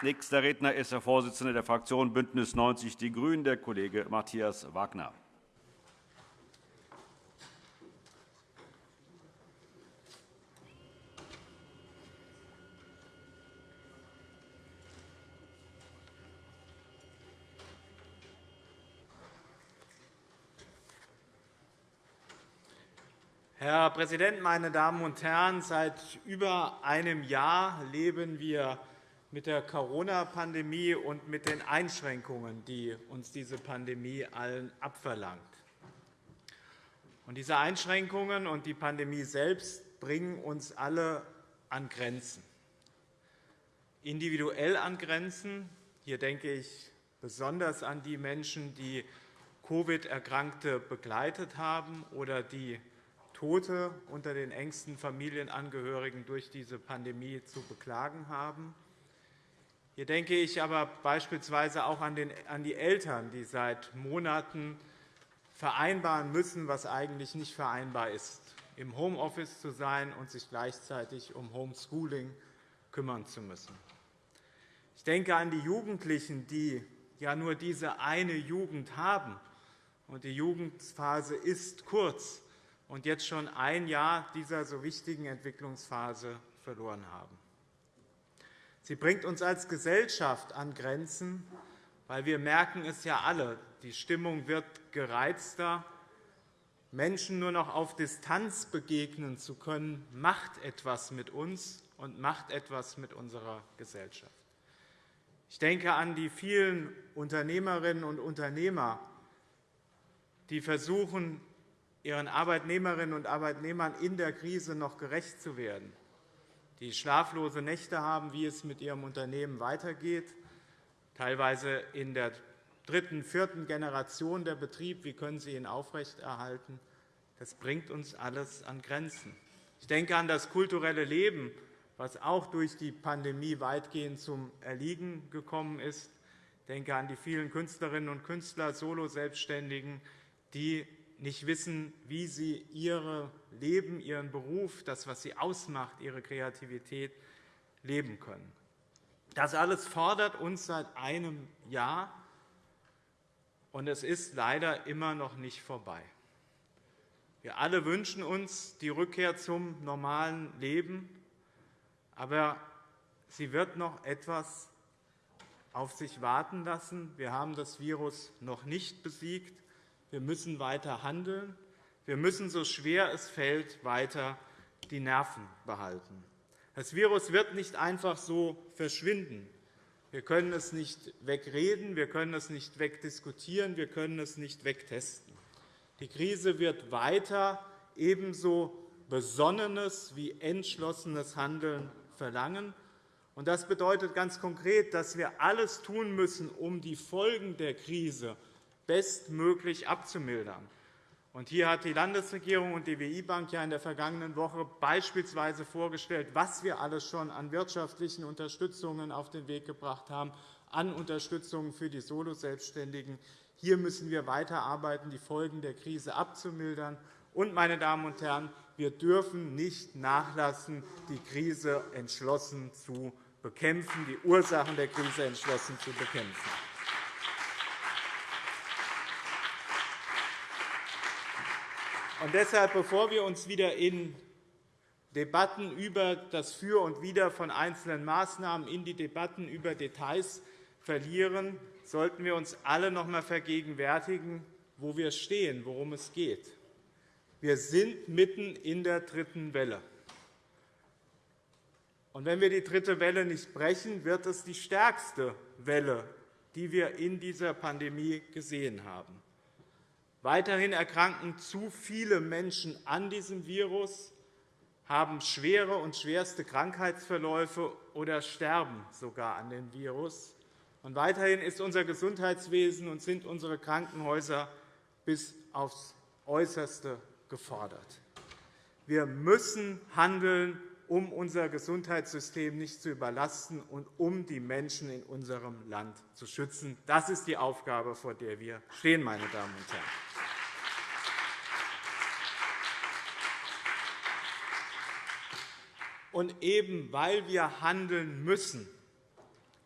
Nächster Redner ist der Vorsitzende der Fraktion BÜNDNIS 90 die GRÜNEN, der Kollege Matthias Wagner. Herr Präsident, meine Damen und Herren! Seit über einem Jahr leben wir mit der Corona-Pandemie und mit den Einschränkungen, die uns diese Pandemie allen abverlangt. diese Einschränkungen und die Pandemie selbst bringen uns alle an Grenzen. Individuell an Grenzen. Hier denke ich besonders an die Menschen, die Covid-Erkrankte begleitet haben oder die Tote unter den engsten Familienangehörigen durch diese Pandemie zu beklagen haben. Hier denke ich aber beispielsweise auch an die Eltern, die seit Monaten vereinbaren müssen, was eigentlich nicht vereinbar ist, im Homeoffice zu sein und sich gleichzeitig um Homeschooling kümmern zu müssen. Ich denke an die Jugendlichen, die ja nur diese eine Jugend haben. Und die Jugendphase ist kurz und jetzt schon ein Jahr dieser so wichtigen Entwicklungsphase verloren haben. Sie bringt uns als Gesellschaft an Grenzen, weil wir merken es ja alle, die Stimmung wird gereizter. Menschen nur noch auf Distanz begegnen zu können, macht etwas mit uns und macht etwas mit unserer Gesellschaft. Ich denke an die vielen Unternehmerinnen und Unternehmer, die versuchen, ihren Arbeitnehmerinnen und Arbeitnehmern in der Krise noch gerecht zu werden die schlaflose Nächte haben, wie es mit ihrem Unternehmen weitergeht, teilweise in der dritten, vierten Generation der Betrieb. Wie können Sie ihn aufrechterhalten? Das bringt uns alles an Grenzen. Ich denke an das kulturelle Leben, das auch durch die Pandemie weitgehend zum Erliegen gekommen ist. Ich denke an die vielen Künstlerinnen und Künstler, Solo-Selbstständigen, die nicht wissen, wie sie ihr Leben, ihren Beruf, das, was sie ausmacht, ihre Kreativität leben können. Das alles fordert uns seit einem Jahr, und es ist leider immer noch nicht vorbei. Wir alle wünschen uns die Rückkehr zum normalen Leben, aber sie wird noch etwas auf sich warten lassen. Wir haben das Virus noch nicht besiegt. Wir müssen weiter handeln. Wir müssen, so schwer es fällt, weiter die Nerven behalten. Das Virus wird nicht einfach so verschwinden. Wir können es nicht wegreden, wir können es nicht wegdiskutieren, wir können es nicht wegtesten. Die Krise wird weiter ebenso besonnenes wie entschlossenes Handeln verlangen. Das bedeutet ganz konkret, dass wir alles tun müssen, um die Folgen der Krise bestmöglich abzumildern. Hier hat die Landesregierung und die WI-Bank in der vergangenen Woche beispielsweise vorgestellt, was wir alles schon an wirtschaftlichen Unterstützungen auf den Weg gebracht haben, an Unterstützung für die Soloselbstständigen. Hier müssen wir weiterarbeiten, die Folgen der Krise abzumildern. Und, meine Damen und Herren, wir dürfen nicht nachlassen, die Krise entschlossen zu bekämpfen, die Ursachen der Krise entschlossen zu bekämpfen. Und deshalb, bevor wir uns wieder in Debatten über das Für und Wider von einzelnen Maßnahmen in die Debatten über Details verlieren, sollten wir uns alle noch einmal vergegenwärtigen, wo wir stehen, worum es geht. Wir sind mitten in der dritten Welle. Und wenn wir die dritte Welle nicht brechen, wird es die stärkste Welle, die wir in dieser Pandemie gesehen haben. Weiterhin erkranken zu viele Menschen an diesem Virus, haben schwere und schwerste Krankheitsverläufe oder sterben sogar an dem Virus. Und weiterhin ist unser Gesundheitswesen und sind unsere Krankenhäuser bis aufs Äußerste gefordert. Wir müssen handeln, um unser Gesundheitssystem nicht zu überlasten und um die Menschen in unserem Land zu schützen. Das ist die Aufgabe, vor der wir stehen, meine Damen und Herren. Und eben weil wir handeln müssen,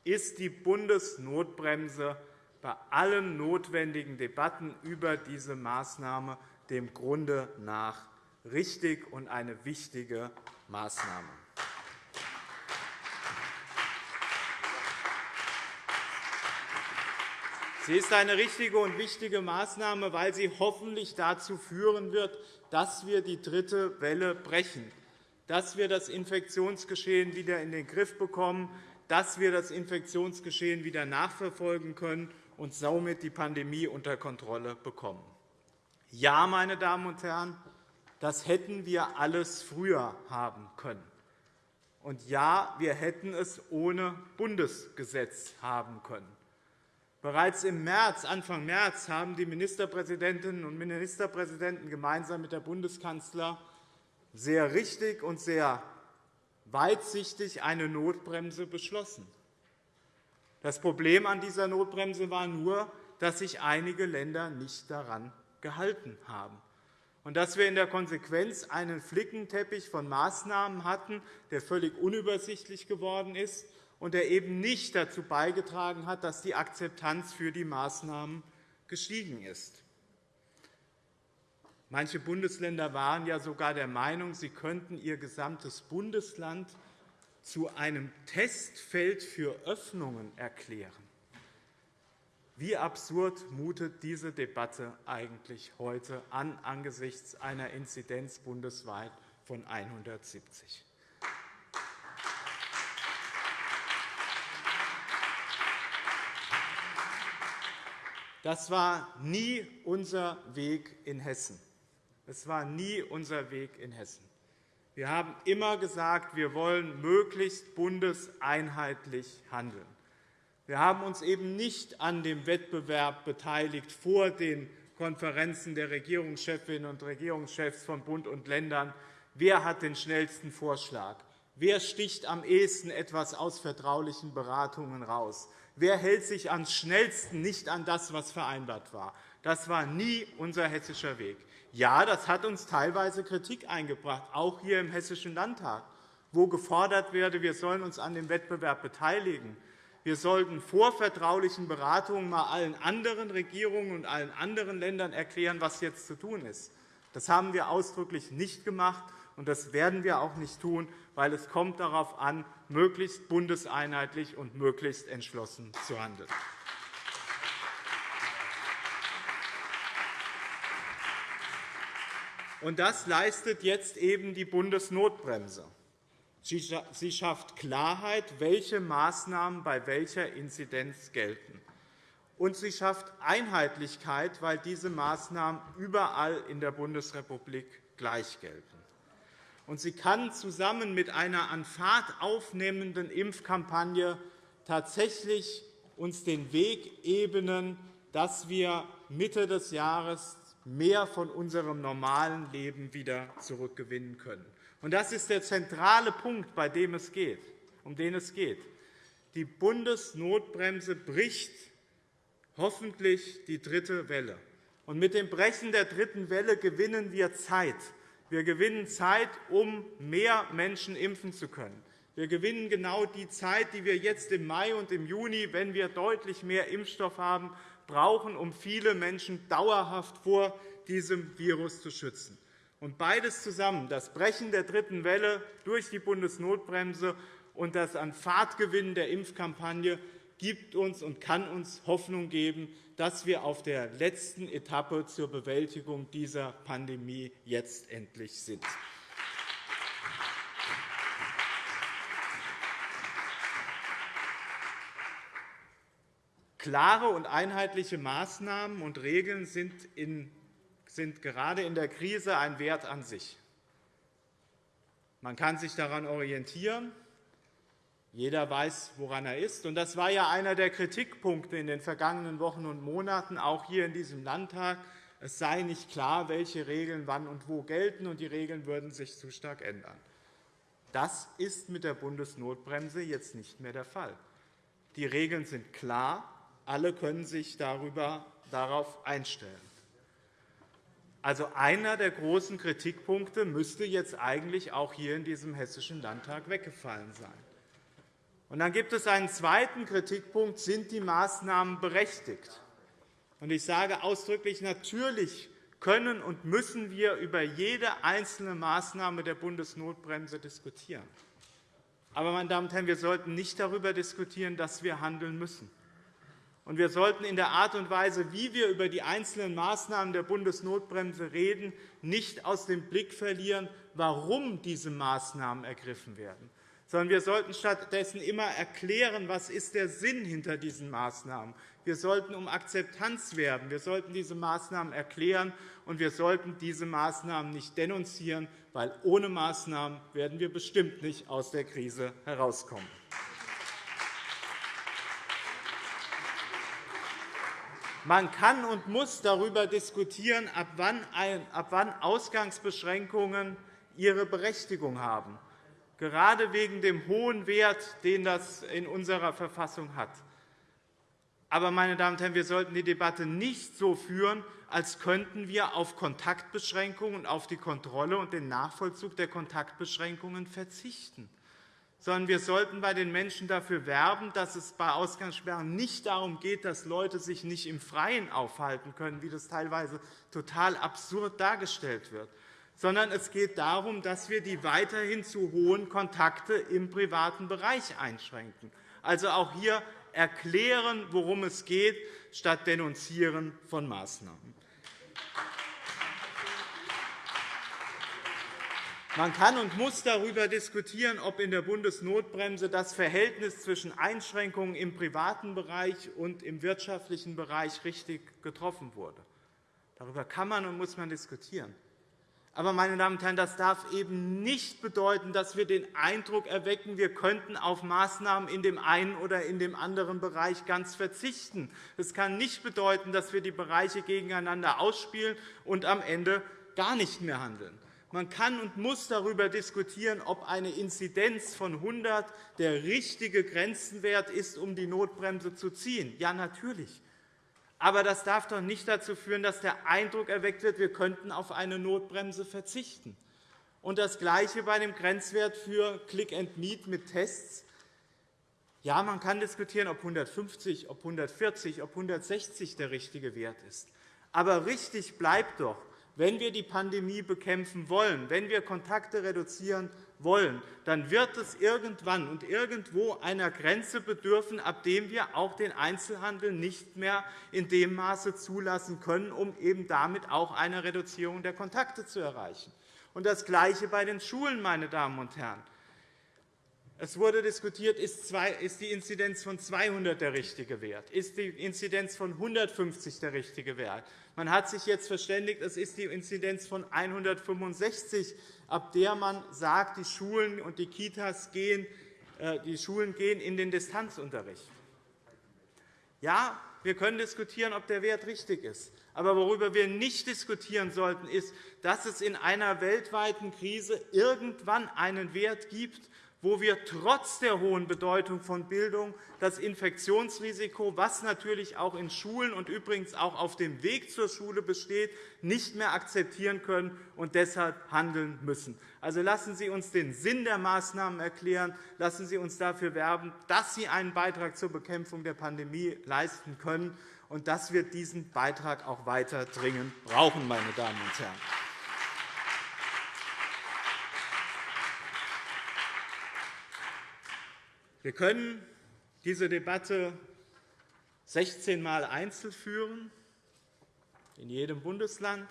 ist die Bundesnotbremse bei allen notwendigen Debatten über diese Maßnahme dem Grunde nach richtig und eine wichtige Maßnahme. Sie ist eine richtige und wichtige Maßnahme, weil sie hoffentlich dazu führen wird, dass wir die dritte Welle brechen, dass wir das Infektionsgeschehen wieder in den Griff bekommen, dass wir das Infektionsgeschehen wieder nachverfolgen können und somit die Pandemie unter Kontrolle bekommen. Ja, meine Damen und Herren, das hätten wir alles früher haben können. Und ja, wir hätten es ohne Bundesgesetz haben können. Bereits im März, Anfang März haben die Ministerpräsidentinnen und Ministerpräsidenten gemeinsam mit der Bundeskanzler sehr richtig und sehr weitsichtig eine Notbremse beschlossen. Das Problem an dieser Notbremse war nur, dass sich einige Länder nicht daran gehalten haben und dass wir in der Konsequenz einen Flickenteppich von Maßnahmen hatten, der völlig unübersichtlich geworden ist und der eben nicht dazu beigetragen hat, dass die Akzeptanz für die Maßnahmen gestiegen ist. Manche Bundesländer waren ja sogar der Meinung, sie könnten ihr gesamtes Bundesland zu einem Testfeld für Öffnungen erklären. Wie absurd mutet diese Debatte eigentlich heute an angesichts einer Inzidenz bundesweit von 170? Das war nie unser Weg in Hessen. Es war nie unser Weg in Hessen. Wir haben immer gesagt, wir wollen möglichst bundeseinheitlich handeln. Wir haben uns eben nicht an dem Wettbewerb beteiligt vor den Konferenzen der Regierungschefinnen und Regierungschefs von Bund und Ländern. Wer hat den schnellsten Vorschlag? Wer sticht am ehesten etwas aus vertraulichen Beratungen heraus? Wer hält sich am schnellsten nicht an das, was vereinbart war? Das war nie unser hessischer Weg. Ja, das hat uns teilweise Kritik eingebracht, auch hier im Hessischen Landtag, wo gefordert werde, wir sollen uns an dem Wettbewerb beteiligen. Wir sollten vor vertraulichen Beratungen mal allen anderen Regierungen und allen anderen Ländern erklären, was jetzt zu tun ist. Das haben wir ausdrücklich nicht gemacht, und das werden wir auch nicht tun, weil es kommt darauf an, möglichst bundeseinheitlich und möglichst entschlossen zu handeln. Und das leistet jetzt eben die Bundesnotbremse. Sie schafft Klarheit, welche Maßnahmen bei welcher Inzidenz gelten. Und sie schafft Einheitlichkeit, weil diese Maßnahmen überall in der Bundesrepublik gleich gelten. Und sie kann zusammen mit einer an Fahrt aufnehmenden Impfkampagne tatsächlich uns den Weg ebnen, dass wir Mitte des Jahres mehr von unserem normalen Leben wieder zurückgewinnen können. Das ist der zentrale Punkt, bei dem es geht, um den es geht. Die Bundesnotbremse bricht hoffentlich die dritte Welle. Und mit dem Brechen der dritten Welle gewinnen wir Zeit. Wir gewinnen Zeit, um mehr Menschen impfen zu können. Wir gewinnen genau die Zeit, die wir jetzt im Mai und im Juni, wenn wir deutlich mehr Impfstoff haben, brauchen, um viele Menschen dauerhaft vor diesem Virus zu schützen. Und beides zusammen, das Brechen der dritten Welle durch die Bundesnotbremse und das an Fahrtgewinn der Impfkampagne, gibt uns und kann uns Hoffnung geben, dass wir auf der letzten Etappe zur Bewältigung dieser Pandemie jetzt endlich sind. Klare und einheitliche Maßnahmen und Regeln sind in sind gerade in der Krise ein Wert an sich. Man kann sich daran orientieren. Jeder weiß, woran er ist. Das war ja einer der Kritikpunkte in den vergangenen Wochen und Monaten, auch hier in diesem Landtag. Es sei nicht klar, welche Regeln wann und wo gelten, und die Regeln würden sich zu stark ändern. Das ist mit der Bundesnotbremse jetzt nicht mehr der Fall. Die Regeln sind klar. Alle können sich darüber, darauf einstellen. Also einer der großen Kritikpunkte müsste jetzt eigentlich auch hier in diesem Hessischen Landtag weggefallen sein. Und dann gibt es einen zweiten Kritikpunkt. Sind die Maßnahmen berechtigt? Und ich sage ausdrücklich, natürlich können und müssen wir über jede einzelne Maßnahme der Bundesnotbremse diskutieren. Aber, meine Damen und Herren, wir sollten nicht darüber diskutieren, dass wir handeln müssen. Und wir sollten in der Art und Weise, wie wir über die einzelnen Maßnahmen der Bundesnotbremse reden, nicht aus dem Blick verlieren, warum diese Maßnahmen ergriffen werden sondern wir sollten stattdessen immer erklären, was ist der Sinn hinter diesen Maßnahmen. Wir sollten um Akzeptanz werben. Wir sollten diese Maßnahmen erklären, und wir sollten diese Maßnahmen nicht denunzieren, weil ohne Maßnahmen werden wir bestimmt nicht aus der Krise herauskommen. Man kann und muss darüber diskutieren, ab wann Ausgangsbeschränkungen ihre Berechtigung haben gerade wegen dem hohen Wert, den das in unserer Verfassung hat. Aber, meine Damen und Herren, wir sollten die Debatte nicht so führen, als könnten wir auf Kontaktbeschränkungen und auf die Kontrolle und den Nachvollzug der Kontaktbeschränkungen verzichten sondern wir sollten bei den Menschen dafür werben, dass es bei Ausgangssperren nicht darum geht, dass Leute sich nicht im Freien aufhalten können, wie das teilweise total absurd dargestellt wird, sondern es geht darum, dass wir die weiterhin zu hohen Kontakte im privaten Bereich einschränken. Also auch hier erklären, worum es geht, statt denunzieren von Maßnahmen. Man kann und muss darüber diskutieren, ob in der Bundesnotbremse das Verhältnis zwischen Einschränkungen im privaten Bereich und im wirtschaftlichen Bereich richtig getroffen wurde. Darüber kann man und muss man diskutieren. Aber, meine Damen und Herren, das darf eben nicht bedeuten, dass wir den Eindruck erwecken, wir könnten auf Maßnahmen in dem einen oder in dem anderen Bereich ganz verzichten. Es kann nicht bedeuten, dass wir die Bereiche gegeneinander ausspielen und am Ende gar nicht mehr handeln. Man kann und muss darüber diskutieren, ob eine Inzidenz von 100 der richtige Grenzenwert ist, um die Notbremse zu ziehen. Ja, natürlich. Aber das darf doch nicht dazu führen, dass der Eindruck erweckt wird, wir könnten auf eine Notbremse verzichten. Und das Gleiche bei dem Grenzwert für Click and Meet mit Tests. Ja, man kann diskutieren, ob 150, ob 140, ob 160 der richtige Wert ist. Aber richtig bleibt doch, wenn wir die Pandemie bekämpfen wollen, wenn wir Kontakte reduzieren wollen, dann wird es irgendwann und irgendwo einer Grenze bedürfen, ab dem wir auch den Einzelhandel nicht mehr in dem Maße zulassen können, um eben damit auch eine Reduzierung der Kontakte zu erreichen. Und das Gleiche bei den Schulen, meine Damen und Herren. Es wurde diskutiert, ist die Inzidenz von 200 der richtige Wert? Ist die Inzidenz von 150 der richtige Wert? Man hat sich jetzt verständigt, es ist die Inzidenz von 165, ab der man sagt, die Schulen und die Kitas gehen, äh, die Schulen gehen in den Distanzunterricht. Ja, wir können diskutieren, ob der Wert richtig ist. Aber worüber wir nicht diskutieren sollten, ist, dass es in einer weltweiten Krise irgendwann einen Wert gibt, wo wir trotz der hohen Bedeutung von Bildung das Infektionsrisiko, das natürlich auch in Schulen und übrigens auch auf dem Weg zur Schule besteht, nicht mehr akzeptieren können und deshalb handeln müssen. Also lassen Sie uns den Sinn der Maßnahmen erklären. Lassen Sie uns dafür werben, dass sie einen Beitrag zur Bekämpfung der Pandemie leisten können und dass wir diesen Beitrag auch weiter dringend brauchen, meine Damen und Herren. Wir können diese Debatte 16 Mal einzeln führen, in jedem Bundesland.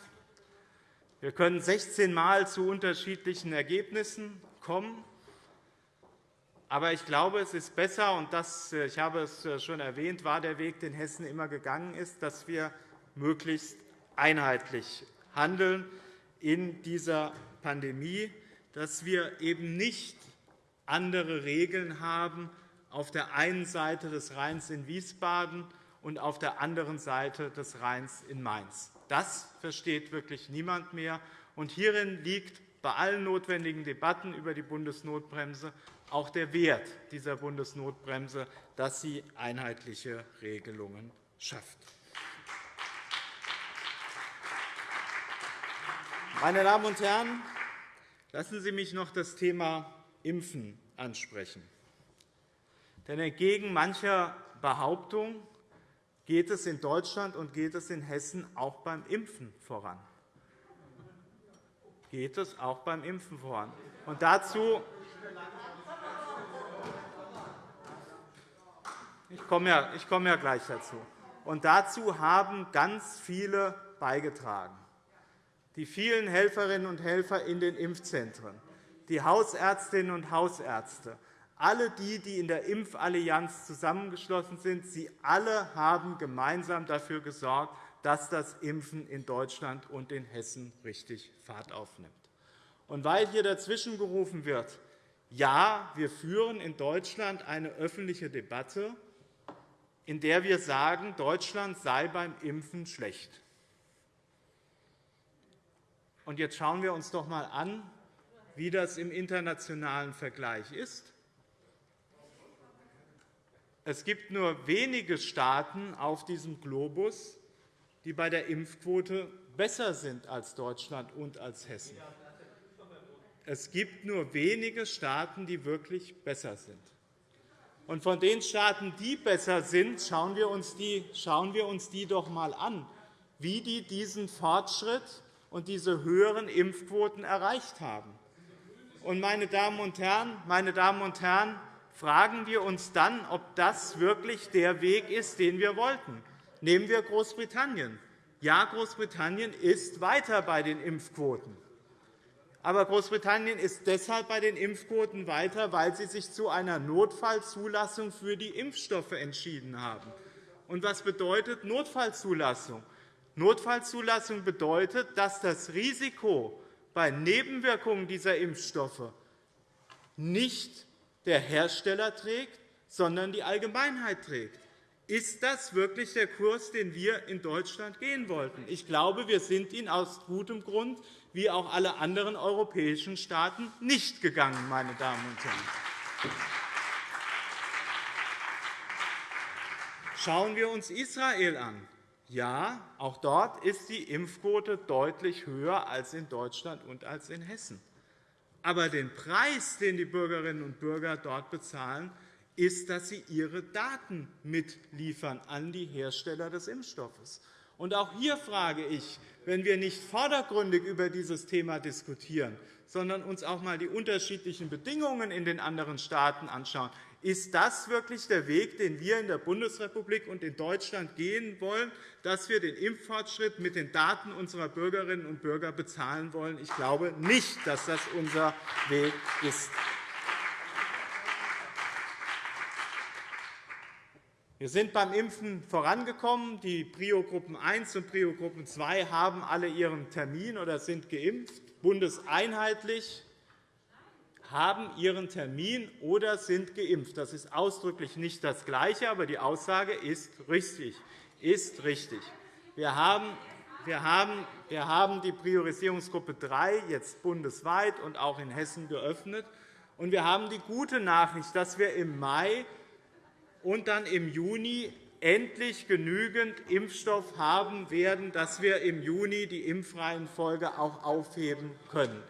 Wir können 16 Mal zu unterschiedlichen Ergebnissen kommen. Aber ich glaube, es ist besser, und das, ich habe es schon erwähnt, war der Weg, den Hessen immer gegangen ist, dass wir möglichst einheitlich handeln in dieser Pandemie, dass wir eben nicht andere Regeln haben auf der einen Seite des Rheins in Wiesbaden und auf der anderen Seite des Rheins in Mainz. Das versteht wirklich niemand mehr. Und hierin liegt bei allen notwendigen Debatten über die Bundesnotbremse auch der Wert dieser Bundesnotbremse, dass sie einheitliche Regelungen schafft. Meine Damen und Herren, lassen Sie mich noch das Thema Impfen ansprechen. Denn entgegen mancher Behauptung geht es in Deutschland und geht es in Hessen auch beim Impfen voran. Geht es auch beim Impfen voran. Und dazu ich komme ja, ich komme ja gleich dazu. Und dazu haben ganz viele beigetragen. Die vielen Helferinnen und Helfer in den Impfzentren, die Hausärztinnen und Hausärzte, alle die, die in der Impfallianz zusammengeschlossen sind, sie alle haben gemeinsam dafür gesorgt, dass das Impfen in Deutschland und in Hessen richtig Fahrt aufnimmt. Und weil hier dazwischen gerufen wird, ja, wir führen in Deutschland eine öffentliche Debatte, in der wir sagen, Deutschland sei beim Impfen schlecht. Und jetzt schauen wir uns doch einmal an, wie das im internationalen Vergleich ist. Es gibt nur wenige Staaten auf diesem Globus, die bei der Impfquote besser sind als Deutschland und als Hessen. Es gibt nur wenige Staaten, die wirklich besser sind. Und von den Staaten, die besser sind, schauen wir uns die, schauen wir uns die doch einmal an, wie die diesen Fortschritt und diese höheren Impfquoten erreicht haben. Und, meine Damen und Herren, meine Damen und Herren, fragen wir uns dann, ob das wirklich der Weg ist, den wir wollten. Nehmen wir Großbritannien. Ja, Großbritannien ist weiter bei den Impfquoten. Aber Großbritannien ist deshalb bei den Impfquoten weiter, weil sie sich zu einer Notfallzulassung für die Impfstoffe entschieden haben. Und was bedeutet Notfallzulassung? Notfallzulassung bedeutet, dass das Risiko bei Nebenwirkungen dieser Impfstoffe nicht der Hersteller trägt, sondern die Allgemeinheit trägt. Ist das wirklich der Kurs, den wir in Deutschland gehen wollten? Ich glaube, wir sind ihn aus gutem Grund, wie auch alle anderen europäischen Staaten, nicht gegangen. Meine Damen und Herren. Schauen wir uns Israel an. Ja, auch dort ist die Impfquote deutlich höher als in Deutschland und als in Hessen. Aber den Preis, den die Bürgerinnen und Bürger dort bezahlen, ist, dass sie ihre Daten mitliefern an die Hersteller des Impfstoffes. Und auch hier frage ich, wenn wir nicht vordergründig über dieses Thema diskutieren, sondern uns auch einmal die unterschiedlichen Bedingungen in den anderen Staaten anschauen, ist das wirklich der Weg, den wir in der Bundesrepublik und in Deutschland gehen wollen, dass wir den Impffortschritt mit den Daten unserer Bürgerinnen und Bürger bezahlen wollen? Ich glaube nicht, dass das unser Weg ist. Wir sind beim Impfen vorangekommen. Die Prio-Gruppen 1 und Prio-Gruppen 2 haben alle ihren Termin oder sind geimpft, bundeseinheitlich haben ihren Termin oder sind geimpft. Das ist ausdrücklich nicht das Gleiche, aber die Aussage ist richtig. Ist richtig. Wir haben wir haben, die Priorisierungsgruppe 3 jetzt bundesweit und auch in Hessen geöffnet. Und wir haben die gute Nachricht, dass wir im Mai und dann im Juni endlich genügend Impfstoff haben werden, dass wir im Juni die Impfreihenfolge auch aufheben können.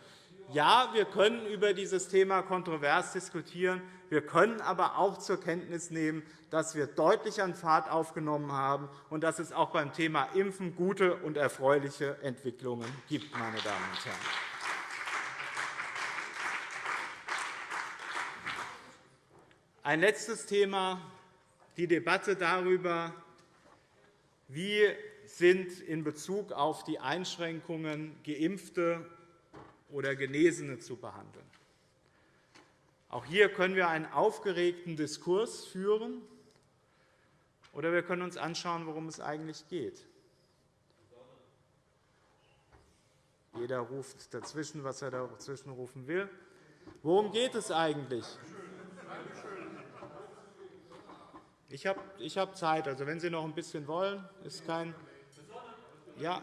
Ja, wir können über dieses Thema kontrovers diskutieren. Wir können aber auch zur Kenntnis nehmen, dass wir deutlich an Fahrt aufgenommen haben und dass es auch beim Thema Impfen gute und erfreuliche Entwicklungen gibt. Meine Damen und Herren. Ein letztes Thema, die Debatte darüber, wie sind in Bezug auf die Einschränkungen Geimpfte oder Genesene zu behandeln. Auch hier können wir einen aufgeregten Diskurs führen, oder wir können uns anschauen, worum es eigentlich geht. Jeder ruft dazwischen, was er dazwischen rufen will. Worum geht es eigentlich? Ich habe Zeit. Also, wenn Sie noch ein bisschen wollen, ist kein. Ja,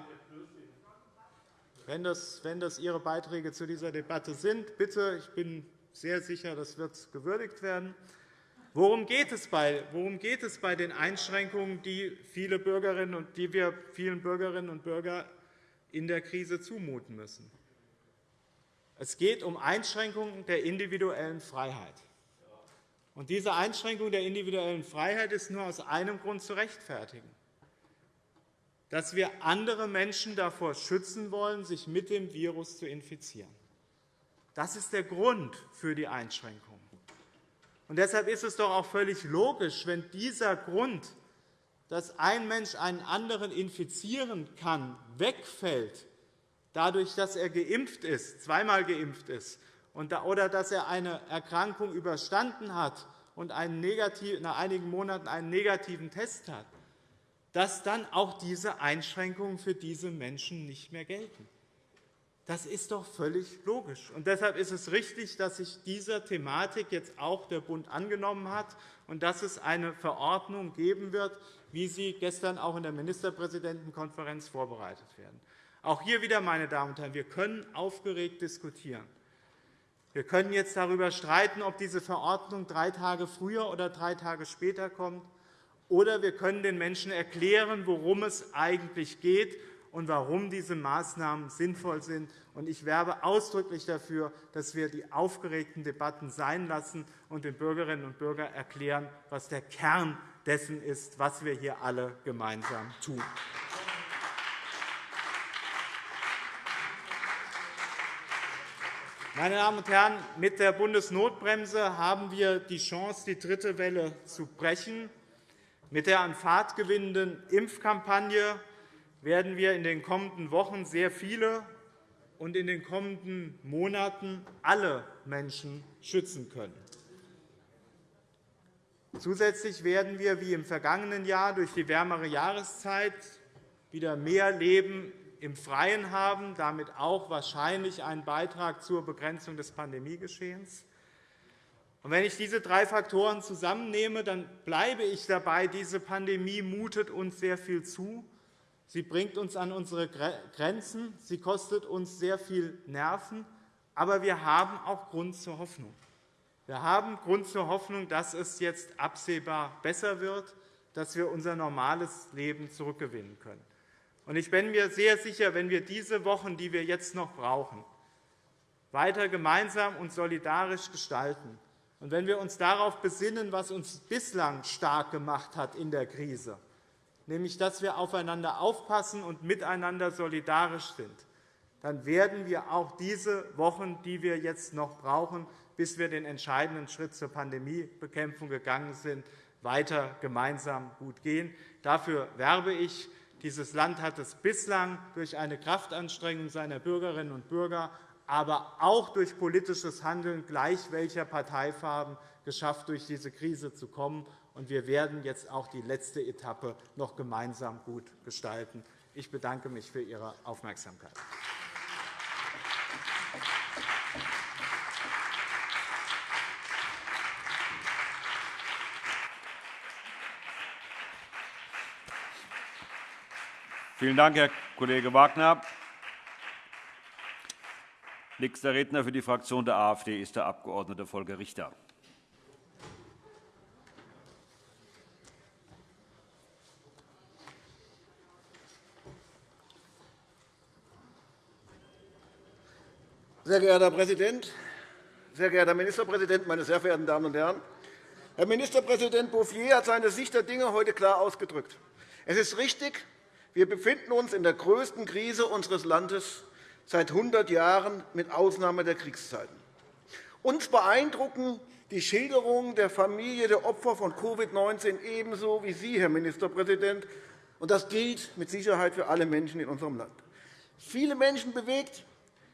wenn das, wenn das Ihre Beiträge zu dieser Debatte sind, bitte. Ich bin sehr sicher, das wird gewürdigt werden. Worum geht, es bei, worum geht es bei den Einschränkungen, die, viele Bürgerinnen und, die wir vielen Bürgerinnen und Bürgern in der Krise zumuten müssen? Es geht um Einschränkungen der individuellen Freiheit. Und diese Einschränkung der individuellen Freiheit ist nur aus einem Grund zu rechtfertigen, dass wir andere Menschen davor schützen wollen, sich mit dem Virus zu infizieren. Das ist der Grund für die Einschränkung. Und deshalb ist es doch auch völlig logisch, wenn dieser Grund, dass ein Mensch einen anderen infizieren kann, wegfällt, dadurch, dass er geimpft ist, zweimal geimpft ist, oder dass er eine Erkrankung überstanden hat und nach einigen Monaten einen negativen Test hat, dass dann auch diese Einschränkungen für diese Menschen nicht mehr gelten. Das ist doch völlig logisch. Und deshalb ist es richtig, dass sich dieser Thematik jetzt auch der Bund angenommen hat und dass es eine Verordnung geben wird, wie sie gestern auch in der Ministerpräsidentenkonferenz vorbereitet werden. Auch hier wieder, meine Damen und Herren, wir können aufgeregt diskutieren. Wir können jetzt darüber streiten, ob diese Verordnung drei Tage früher oder drei Tage später kommt. Oder wir können den Menschen erklären, worum es eigentlich geht und warum diese Maßnahmen sinnvoll sind. Ich werbe ausdrücklich dafür, dass wir die aufgeregten Debatten sein lassen und den Bürgerinnen und Bürgern erklären, was der Kern dessen ist, was wir hier alle gemeinsam tun. Meine Damen und Herren, mit der Bundesnotbremse haben wir die Chance, die dritte Welle zu brechen. Mit der an Fahrt gewinnenden Impfkampagne werden wir in den kommenden Wochen sehr viele und in den kommenden Monaten alle Menschen schützen können. Zusätzlich werden wir wie im vergangenen Jahr durch die wärmere Jahreszeit wieder mehr Leben im Freien haben, damit auch wahrscheinlich einen Beitrag zur Begrenzung des Pandemiegeschehens. Wenn ich diese drei Faktoren zusammennehme, dann bleibe ich dabei, diese Pandemie mutet uns sehr viel zu. Sie bringt uns an unsere Grenzen, sie kostet uns sehr viel Nerven, aber wir haben auch Grund zur Hoffnung. Wir haben Grund zur Hoffnung, dass es jetzt absehbar besser wird, dass wir unser normales Leben zurückgewinnen können. Ich bin mir sehr sicher, wenn wir diese Wochen, die wir jetzt noch brauchen, weiter gemeinsam und solidarisch gestalten, und wenn wir uns darauf besinnen, was uns bislang stark gemacht hat in der Krise, nämlich dass wir aufeinander aufpassen und miteinander solidarisch sind, dann werden wir auch diese Wochen, die wir jetzt noch brauchen, bis wir den entscheidenden Schritt zur Pandemiebekämpfung gegangen sind, weiter gemeinsam gut gehen. Dafür werbe ich. Dieses Land hat es bislang durch eine Kraftanstrengung seiner Bürgerinnen und Bürger, aber auch durch politisches Handeln gleich welcher Parteifarben geschafft, durch diese Krise zu kommen. Wir werden jetzt auch die letzte Etappe noch gemeinsam gut gestalten. Ich bedanke mich für Ihre Aufmerksamkeit. Vielen Dank, Herr Kollege Wagner. Nächster Redner für die Fraktion der AfD ist der Abg. Volker Richter. Sehr geehrter Herr Präsident, sehr geehrter Herr Ministerpräsident, meine sehr verehrten Damen und Herren! Herr Ministerpräsident Bouffier hat seine Sicht der Dinge heute klar ausgedrückt. Es ist richtig, wir befinden uns in der größten Krise unseres Landes seit 100 Jahren, mit Ausnahme der Kriegszeiten. Uns beeindrucken die Schilderungen der Familie der Opfer von Covid-19 ebenso wie Sie, Herr Ministerpräsident. Und das gilt mit Sicherheit für alle Menschen in unserem Land. Viele Menschen bewegt,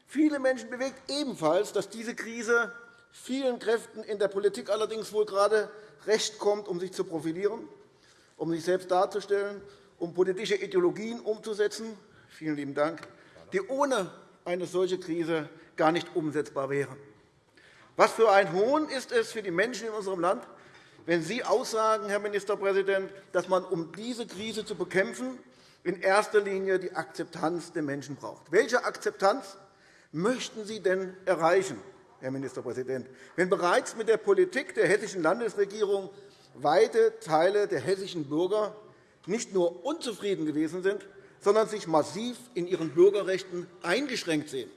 viele Menschen bewegt ebenfalls, dass diese Krise vielen Kräften in der Politik allerdings wohl gerade recht kommt, um sich zu profilieren, um sich selbst darzustellen um politische Ideologien umzusetzen, vielen lieben Dank, die ohne eine solche Krise gar nicht umsetzbar wären. Was für ein Hohn ist es für die Menschen in unserem Land, wenn Sie aussagen, Herr Ministerpräsident, dass man, um diese Krise zu bekämpfen, in erster Linie die Akzeptanz der Menschen braucht. Welche Akzeptanz möchten Sie denn erreichen, Herr Ministerpräsident, wenn bereits mit der Politik der hessischen Landesregierung weite Teile der hessischen Bürger nicht nur unzufrieden gewesen sind, sondern sich massiv in ihren Bürgerrechten eingeschränkt sehen.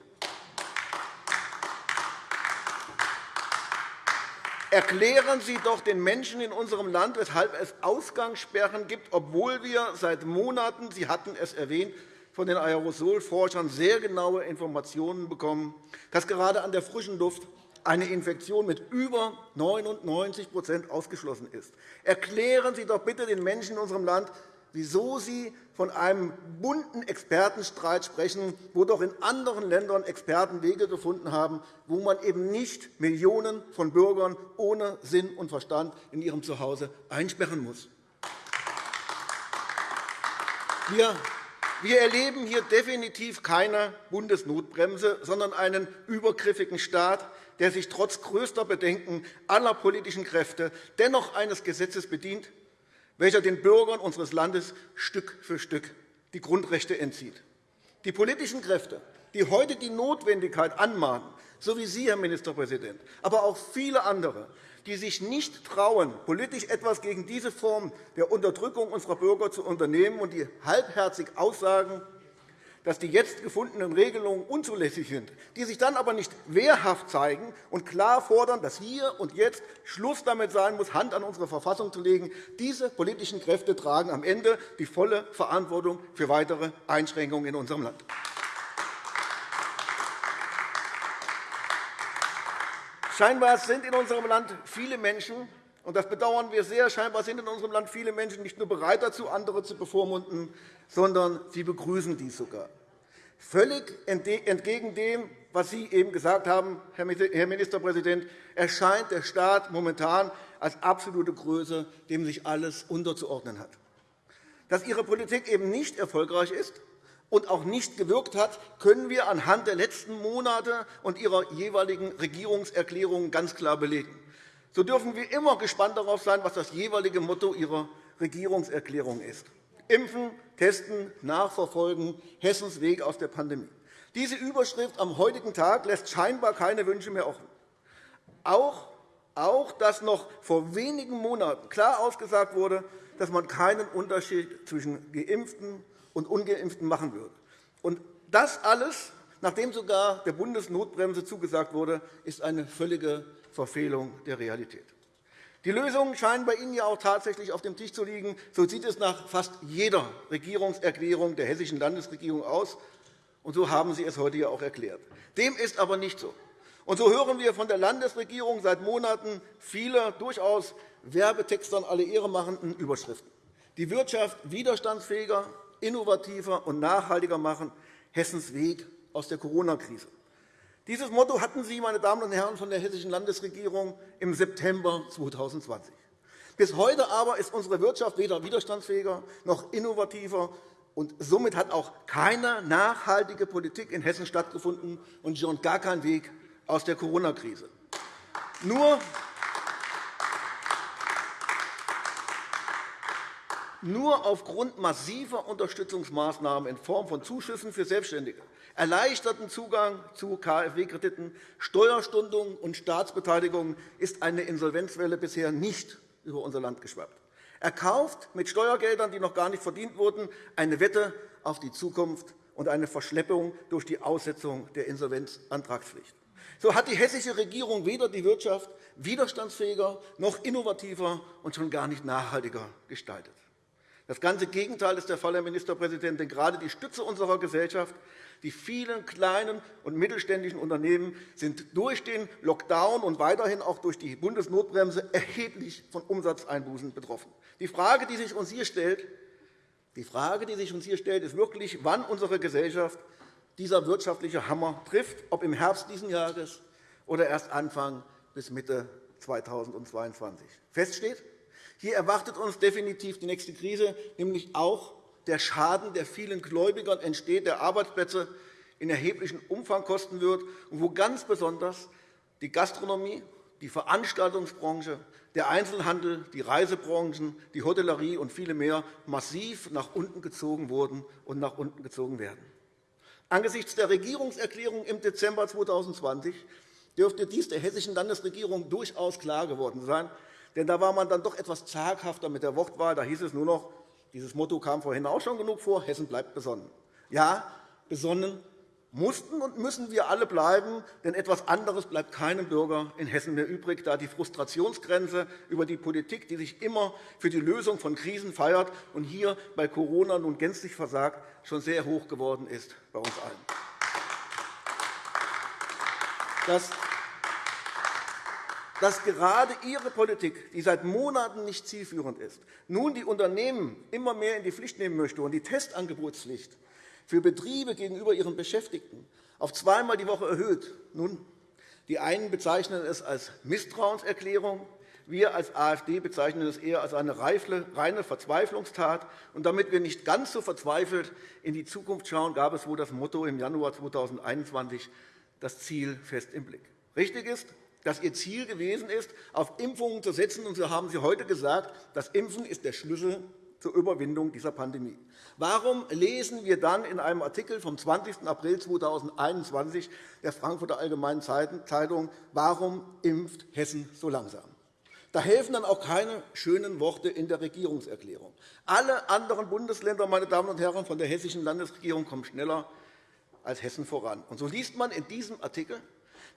Erklären Sie doch den Menschen in unserem Land, weshalb es Ausgangssperren gibt, obwohl wir seit Monaten, Sie hatten es erwähnt, von den Aerosolforschern sehr genaue Informationen bekommen, dass gerade an der frischen Luft eine Infektion mit über 99% ausgeschlossen ist. Erklären Sie doch bitte den Menschen in unserem Land, wieso Sie von einem bunten Expertenstreit sprechen, wo doch in anderen Ländern Experten Wege gefunden haben, wo man eben nicht Millionen von Bürgern ohne Sinn und Verstand in ihrem Zuhause einsperren muss. Wir erleben hier definitiv keine Bundesnotbremse, sondern einen übergriffigen Staat, der sich trotz größter Bedenken aller politischen Kräfte dennoch eines Gesetzes bedient, welcher den Bürgern unseres Landes Stück für Stück die Grundrechte entzieht. Die politischen Kräfte, die heute die Notwendigkeit anmahnen, so wie Sie, Herr Ministerpräsident, aber auch viele andere, die sich nicht trauen, politisch etwas gegen diese Form der Unterdrückung unserer Bürger zu unternehmen und die halbherzig aussagen, dass die jetzt gefundenen Regelungen unzulässig sind, die sich dann aber nicht wehrhaft zeigen und klar fordern, dass hier und jetzt Schluss damit sein muss, Hand an unsere Verfassung zu legen. Diese politischen Kräfte tragen am Ende die volle Verantwortung für weitere Einschränkungen in unserem Land. Scheinbar sind in unserem Land viele Menschen, und das bedauern wir sehr, scheinbar sind in unserem Land viele Menschen nicht nur bereit dazu, andere zu bevormunden, sondern sie begrüßen dies sogar. Völlig entgegen dem, was Sie eben gesagt haben, Herr Ministerpräsident, erscheint der Staat momentan als absolute Größe, dem sich alles unterzuordnen hat. Dass Ihre Politik eben nicht erfolgreich ist und auch nicht gewirkt hat, können wir anhand der letzten Monate und Ihrer jeweiligen Regierungserklärungen ganz klar belegen. So dürfen wir immer gespannt darauf sein, was das jeweilige Motto Ihrer Regierungserklärung ist. Impfen, Testen, Nachverfolgen, Hessens Weg aus der Pandemie. Diese Überschrift am heutigen Tag lässt scheinbar keine Wünsche mehr offen. Auch, auch dass noch vor wenigen Monaten klar ausgesagt wurde, dass man keinen Unterschied zwischen Geimpften und Ungeimpften machen würde. Und das alles, nachdem sogar der Bundesnotbremse zugesagt wurde, ist eine völlige Verfehlung der Realität. Die Lösungen scheinen bei Ihnen ja auch tatsächlich auf dem Tisch zu liegen. So sieht es nach fast jeder Regierungserklärung der Hessischen Landesregierung aus. Und so haben Sie es heute ja auch erklärt. Dem ist aber nicht so. Und so hören wir von der Landesregierung seit Monaten viele durchaus Werbetextern alle Ehre machenden Überschriften. Die Wirtschaft widerstandsfähiger, innovativer und nachhaltiger machen, Hessens Weg aus der Corona-Krise. Dieses Motto hatten Sie, meine Damen und Herren von der Hessischen Landesregierung, im September 2020. Bis heute aber ist unsere Wirtschaft weder widerstandsfähiger noch innovativer, und somit hat auch keine nachhaltige Politik in Hessen stattgefunden und schon gar kein Weg aus der Corona-Krise. Nur Nur aufgrund massiver Unterstützungsmaßnahmen in Form von Zuschüssen für Selbstständige, erleichterten Zugang zu KfW-Krediten, Steuerstundungen und Staatsbeteiligung ist eine Insolvenzwelle bisher nicht über unser Land geschwappt. Er kauft mit Steuergeldern, die noch gar nicht verdient wurden, eine Wette auf die Zukunft und eine Verschleppung durch die Aussetzung der Insolvenzantragspflicht. So hat die hessische Regierung weder die Wirtschaft widerstandsfähiger noch innovativer und schon gar nicht nachhaltiger gestaltet. Das ganze Gegenteil ist der Fall, Herr Ministerpräsident. Denn gerade die Stütze unserer Gesellschaft, die vielen kleinen und mittelständischen Unternehmen, sind durch den Lockdown und weiterhin auch durch die Bundesnotbremse erheblich von Umsatzeinbußen betroffen. Die Frage, die sich uns hier stellt, die Frage, die sich uns hier stellt, ist wirklich, wann unsere Gesellschaft dieser wirtschaftliche Hammer trifft, ob im Herbst dieses Jahres oder erst Anfang bis Mitte 2022. Fest steht, hier erwartet uns definitiv die nächste Krise, nämlich auch der Schaden, der vielen Gläubigern entsteht, der Arbeitsplätze in erheblichem Umfang kosten wird und wo ganz besonders die Gastronomie, die Veranstaltungsbranche, der Einzelhandel, die Reisebranchen, die Hotellerie und viele mehr massiv nach unten gezogen wurden und nach unten gezogen werden. Angesichts der Regierungserklärung im Dezember 2020 dürfte dies der Hessischen Landesregierung durchaus klar geworden sein, denn da war man dann doch etwas zaghafter mit der Wortwahl. Da hieß es nur noch, dieses Motto kam vorhin auch schon genug vor, Hessen bleibt besonnen. Ja, besonnen mussten und müssen wir alle bleiben, denn etwas anderes bleibt keinem Bürger in Hessen mehr übrig, da die Frustrationsgrenze über die Politik, die sich immer für die Lösung von Krisen feiert und hier bei Corona nun gänzlich versagt, schon sehr hoch geworden ist bei uns allen. Dass, dass gerade Ihre Politik, die seit Monaten nicht zielführend ist, nun die Unternehmen immer mehr in die Pflicht nehmen möchte und die Testangebotspflicht für Betriebe gegenüber ihren Beschäftigten auf zweimal die Woche erhöht. Nun, die einen bezeichnen es als Misstrauenserklärung, wir als AfD bezeichnen es eher als eine reine Verzweiflungstat. Und damit wir nicht ganz so verzweifelt in die Zukunft schauen, gab es wohl das Motto im Januar 2021, das Ziel fest im Blick. Richtig ist, dass Ihr Ziel gewesen ist, auf Impfungen zu setzen. Und so haben Sie heute gesagt, das Impfen ist der Schlüssel zur Überwindung dieser Pandemie. Warum lesen wir dann in einem Artikel vom 20. April 2021 der Frankfurter Allgemeinen Zeitung, warum impft Hessen so langsam? Da helfen dann auch keine schönen Worte in der Regierungserklärung. Alle anderen Bundesländer, meine Damen und Herren, von der hessischen Landesregierung kommen schneller als Hessen voran. Und so liest man in diesem Artikel,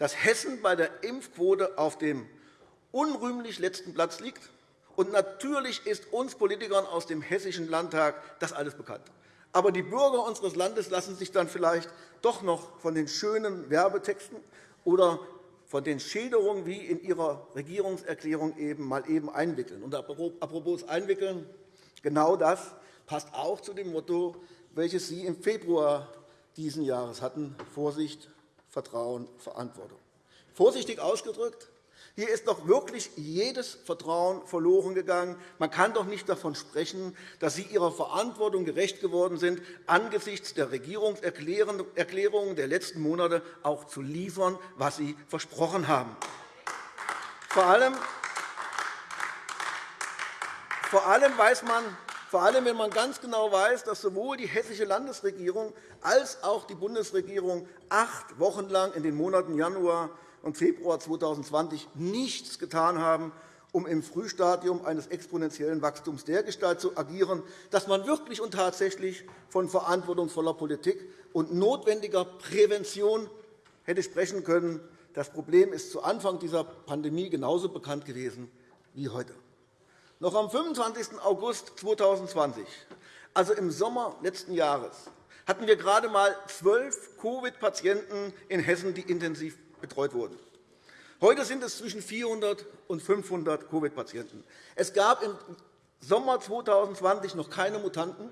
dass Hessen bei der Impfquote auf dem unrühmlich letzten Platz liegt und natürlich ist uns Politikern aus dem Hessischen Landtag das alles bekannt. Aber die Bürger unseres Landes lassen sich dann vielleicht doch noch von den schönen Werbetexten oder von den Schilderungen wie in Ihrer Regierungserklärung eben mal eben einwickeln. Und apropos einwickeln, genau das passt auch zu dem Motto, welches Sie im Februar dieses Jahres hatten, Vorsicht, Vertrauen, Verantwortung. Vorsichtig ausgedrückt, hier ist doch wirklich jedes Vertrauen verloren gegangen. Man kann doch nicht davon sprechen, dass Sie Ihrer Verantwortung gerecht geworden sind, angesichts der Regierungserklärungen der letzten Monate auch zu liefern, was Sie versprochen haben. Vor allem, vor allem weiß man, vor allem, wenn man ganz genau weiß, dass sowohl die hessische Landesregierung als auch die Bundesregierung acht Wochen lang in den Monaten Januar und Februar 2020 nichts getan haben, um im Frühstadium eines exponentiellen Wachstums dergestalt zu agieren, dass man wirklich und tatsächlich von verantwortungsvoller Politik und notwendiger Prävention hätte sprechen können. Das Problem ist zu Anfang dieser Pandemie genauso bekannt gewesen wie heute. Noch am 25. August 2020, also im Sommer letzten Jahres, hatten wir gerade einmal zwölf Covid-Patienten in Hessen, die intensiv betreut wurden. Heute sind es zwischen 400 und 500 Covid-Patienten. Es gab im Sommer 2020 noch keine Mutanten,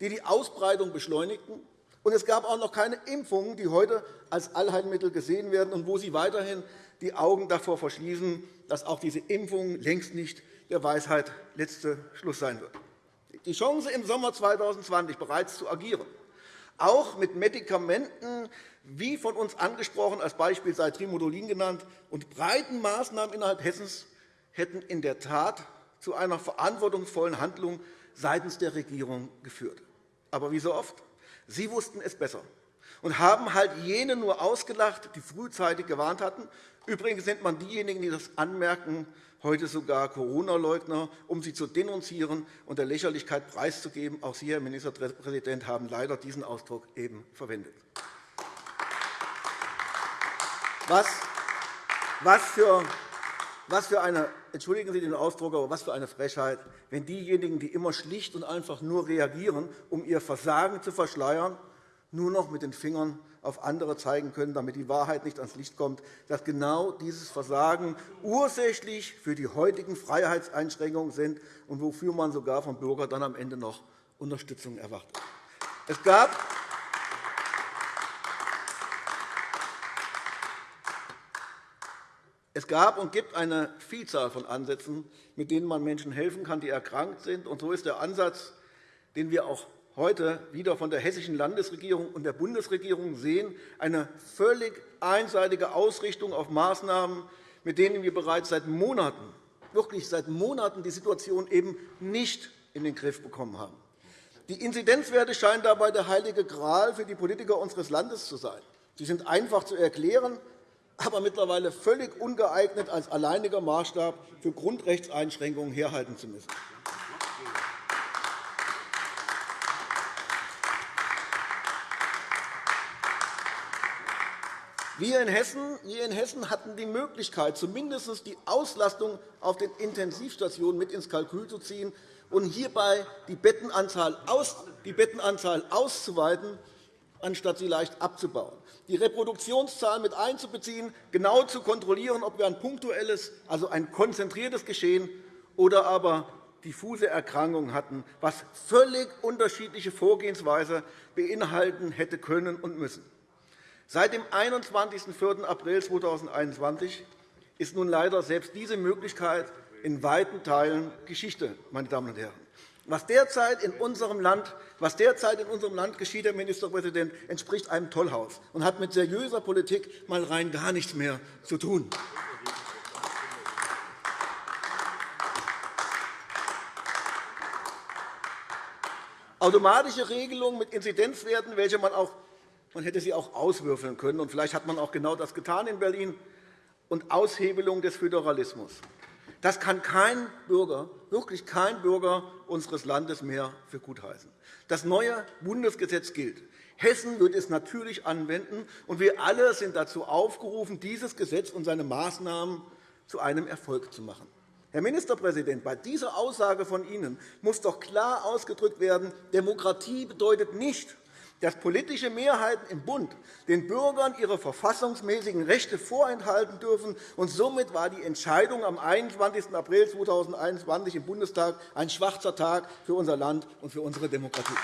die die Ausbreitung beschleunigten. Und es gab auch noch keine Impfungen, die heute als Allheilmittel gesehen werden und wo Sie weiterhin die Augen davor verschließen, dass auch diese Impfung längst nicht der Weisheit letzte Schluss sein wird. Die Chance, im Sommer 2020 bereits zu agieren, auch mit Medikamenten, wie von uns angesprochen, als Beispiel sei Trimodulin genannt, und breiten Maßnahmen innerhalb Hessens hätten in der Tat zu einer verantwortungsvollen Handlung seitens der Regierung geführt. Aber wie so oft, Sie wussten es besser und haben halt jene nur ausgelacht, die frühzeitig gewarnt hatten. Übrigens nennt man diejenigen, die das anmerken, heute sogar Corona-Leugner, um sie zu denunzieren und der Lächerlichkeit preiszugeben. Auch Sie, Herr Ministerpräsident, haben leider diesen Ausdruck eben verwendet. Was, für, was für eine, entschuldigen Sie den Ausdruck, aber was für eine Frechheit, wenn diejenigen, die immer schlicht und einfach nur reagieren, um ihr Versagen zu verschleiern, nur noch mit den Fingern auf andere zeigen können, damit die Wahrheit nicht ans Licht kommt, dass genau dieses Versagen ursächlich für die heutigen Freiheitseinschränkungen sind und wofür man sogar vom Bürger dann am Ende noch Unterstützung erwartet. Es gab Es gab und gibt eine Vielzahl von Ansätzen, mit denen man Menschen helfen kann, die erkrankt sind. Und so ist der Ansatz, den wir auch heute wieder von der Hessischen Landesregierung und der Bundesregierung sehen, eine völlig einseitige Ausrichtung auf Maßnahmen, mit denen wir bereits seit Monaten, wirklich seit Monaten die Situation eben nicht in den Griff bekommen haben. Die Inzidenzwerte scheinen dabei der heilige Gral für die Politiker unseres Landes zu sein. Sie sind einfach zu erklären, aber mittlerweile völlig ungeeignet, als alleiniger Maßstab für Grundrechtseinschränkungen herhalten zu müssen. Wir in, Hessen, wir in Hessen hatten die Möglichkeit, zumindest die Auslastung auf den Intensivstationen mit ins Kalkül zu ziehen und hierbei die Bettenanzahl, aus, die Bettenanzahl auszuweiten, anstatt sie leicht abzubauen, die Reproduktionszahl mit einzubeziehen, genau zu kontrollieren, ob wir ein punktuelles, also ein konzentriertes Geschehen oder aber diffuse Erkrankungen hatten, was völlig unterschiedliche Vorgehensweise beinhalten hätte können und müssen. Seit dem 21. April 2021 ist nun leider selbst diese Möglichkeit in weiten Teilen Geschichte. Meine Damen und Herren. Was derzeit in unserem Land, was derzeit in unserem Land geschieht, Herr Ministerpräsident, entspricht einem Tollhaus und hat mit seriöser Politik mal rein gar nichts mehr zu tun. Automatische Regelungen mit Inzidenzwerten, welche man auch man hätte sie auch auswürfeln können. Und vielleicht hat man auch genau das getan in Berlin. Und Aushebelung des Föderalismus. Das kann kein Bürger, wirklich kein Bürger unseres Landes mehr für gut heißen. Das neue Bundesgesetz gilt. Hessen wird es natürlich anwenden, und wir alle sind dazu aufgerufen, dieses Gesetz und seine Maßnahmen zu einem Erfolg zu machen. Herr Ministerpräsident, bei dieser Aussage von Ihnen muss doch klar ausgedrückt werden, Demokratie bedeutet nicht, dass politische Mehrheiten im Bund den Bürgern ihre verfassungsmäßigen Rechte vorenthalten dürfen. Und somit war die Entscheidung am 21. April 2021 im Bundestag ein schwarzer Tag für unser Land und für unsere Demokratie.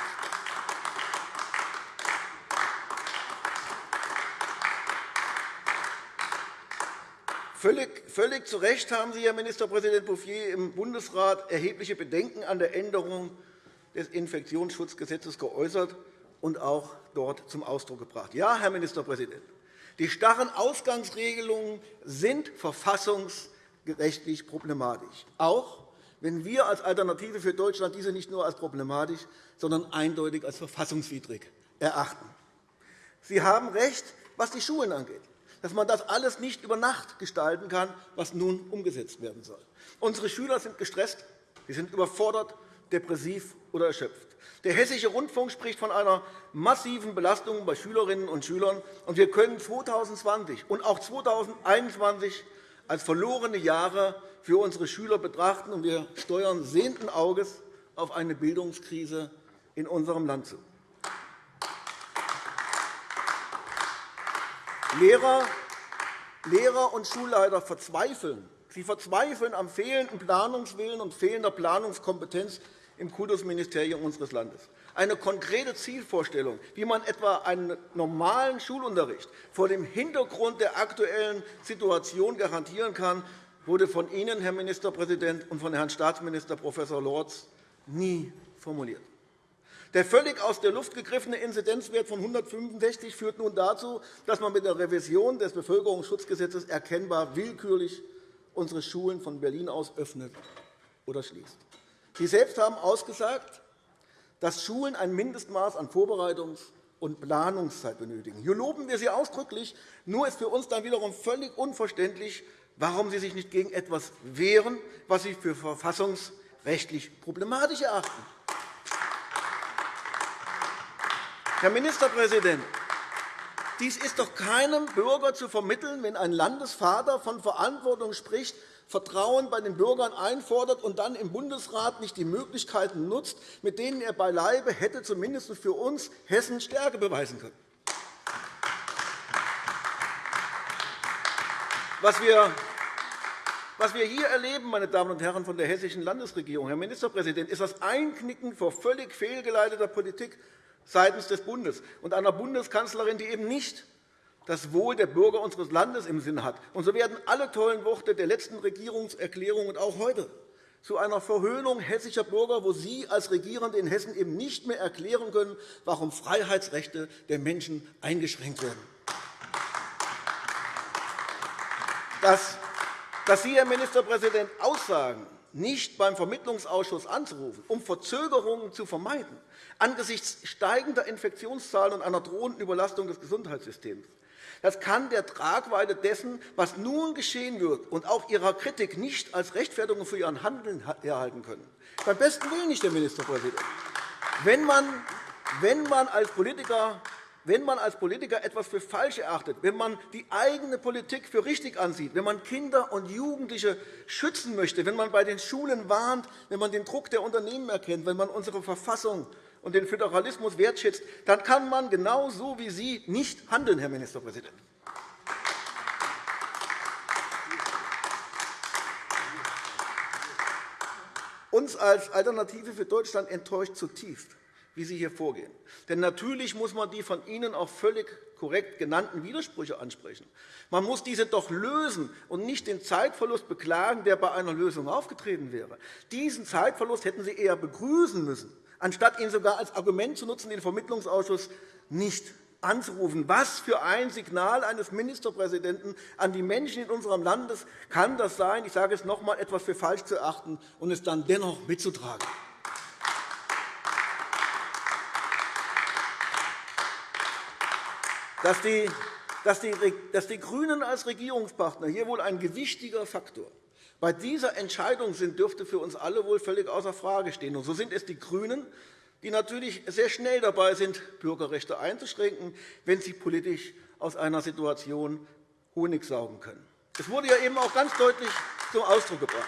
Völlig, völlig zu Recht haben Sie, Herr Ministerpräsident Bouffier, im Bundesrat erhebliche Bedenken an der Änderung des Infektionsschutzgesetzes geäußert und auch dort zum Ausdruck gebracht. Ja, Herr Ministerpräsident, die starren Ausgangsregelungen sind verfassungsrechtlich problematisch, auch wenn wir als Alternative für Deutschland diese nicht nur als problematisch, sondern eindeutig als verfassungswidrig erachten. Sie haben recht, was die Schulen angeht, dass man das alles nicht über Nacht gestalten kann, was nun umgesetzt werden soll. Unsere Schüler sind gestresst, sie sind überfordert, depressiv oder erschöpft. Der Hessische Rundfunk spricht von einer massiven Belastung bei Schülerinnen und Schülern. und Wir können 2020 und auch 2021 als verlorene Jahre für unsere Schüler betrachten, und wir steuern sehenden Auges auf eine Bildungskrise in unserem Land zu. Lehrer, Lehrer und Schulleiter verzweifeln. Sie verzweifeln am fehlenden Planungswillen und fehlender Planungskompetenz im Kultusministerium unseres Landes. Eine konkrete Zielvorstellung, wie man etwa einen normalen Schulunterricht vor dem Hintergrund der aktuellen Situation garantieren kann, wurde von Ihnen, Herr Ministerpräsident, und von Herrn Staatsminister Prof. Lorz nie formuliert. Der völlig aus der Luft gegriffene Inzidenzwert von 165 führt nun dazu, dass man mit der Revision des Bevölkerungsschutzgesetzes erkennbar willkürlich unsere Schulen von Berlin aus öffnet oder schließt. Sie selbst haben ausgesagt, dass Schulen ein Mindestmaß an Vorbereitungs- und Planungszeit benötigen. Hier loben wir Sie ausdrücklich. Nur ist für uns dann wiederum völlig unverständlich, warum Sie sich nicht gegen etwas wehren, was Sie für verfassungsrechtlich problematisch erachten. Herr Ministerpräsident, dies ist doch keinem Bürger zu vermitteln, wenn ein Landesvater von Verantwortung spricht, Vertrauen bei den Bürgern einfordert und dann im Bundesrat nicht die Möglichkeiten nutzt, mit denen er beileibe hätte zumindest für uns Hessen Stärke beweisen können. Was wir was wir hier erleben, meine Damen und Herren von der Hessischen Landesregierung, Herr Ministerpräsident, ist das Einknicken vor völlig fehlgeleiteter Politik seitens des Bundes und einer Bundeskanzlerin, die eben nicht das Wohl der Bürger unseres Landes im Sinn hat. Und so werden alle tollen Worte der letzten Regierungserklärung und auch heute zu einer Verhöhnung hessischer Bürger, wo Sie als Regierende in Hessen eben nicht mehr erklären können, warum Freiheitsrechte der Menschen eingeschränkt werden. Dass, dass Sie, Herr Ministerpräsident, aussagen, nicht beim Vermittlungsausschuss anzurufen, um Verzögerungen zu vermeiden, angesichts steigender Infektionszahlen und einer drohenden Überlastung des Gesundheitssystems, das kann der Tragweite dessen, was nun geschehen wird, und auch Ihrer Kritik nicht als Rechtfertigung für Ihren Handeln erhalten können. Beim besten Willen nicht, Herr Ministerpräsident. Wenn man, wenn man als Politiker wenn man als Politiker etwas für falsch erachtet, wenn man die eigene Politik für richtig ansieht, wenn man Kinder und Jugendliche schützen möchte, wenn man bei den Schulen warnt, wenn man den Druck der Unternehmen erkennt, wenn man unsere Verfassung und den Föderalismus wertschätzt, dann kann man genauso wie Sie nicht handeln, Herr Ministerpräsident. Uns als Alternative für Deutschland enttäuscht zutiefst, wie Sie hier vorgehen. Denn natürlich muss man die von Ihnen auch völlig korrekt genannten Widersprüche ansprechen. Man muss diese doch lösen und nicht den Zeitverlust beklagen, der bei einer Lösung aufgetreten wäre. Diesen Zeitverlust hätten Sie eher begrüßen müssen, anstatt ihn sogar als Argument zu nutzen, den Vermittlungsausschuss nicht anzurufen. Was für ein Signal eines Ministerpräsidenten an die Menschen in unserem Land kann das sein, ich sage es noch einmal, etwas für falsch zu erachten und es dann dennoch mitzutragen? Dass die, dass, die, dass die GRÜNEN als Regierungspartner hier wohl ein gewichtiger Faktor bei dieser Entscheidung sind, dürfte für uns alle wohl völlig außer Frage stehen. Und so sind es die GRÜNEN, die natürlich sehr schnell dabei sind, Bürgerrechte einzuschränken, wenn sie politisch aus einer Situation Honig saugen können. Das wurde ja eben auch ganz deutlich zum Ausdruck gebracht.